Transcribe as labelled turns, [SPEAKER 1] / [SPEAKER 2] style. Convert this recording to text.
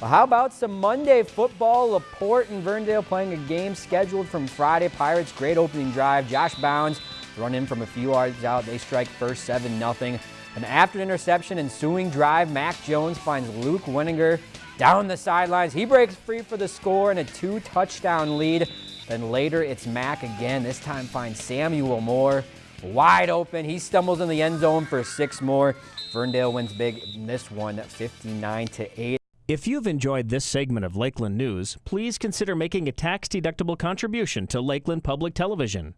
[SPEAKER 1] Well, how about some Monday football? Laporte and Verndale playing a game scheduled from Friday. Pirates, great opening drive. Josh Bounds run in from a few yards out. They strike first 7 0. An after interception ensuing drive, Mac Jones finds Luke Winninger down the sidelines. He breaks free for the score and a two touchdown lead. Then later it's Mac again. This time finds Samuel Moore wide open. He stumbles in the end zone for six more. Verndale wins big in this one, 59 to 8.
[SPEAKER 2] If you've enjoyed this segment of Lakeland News, please consider making a tax-deductible contribution to Lakeland Public Television.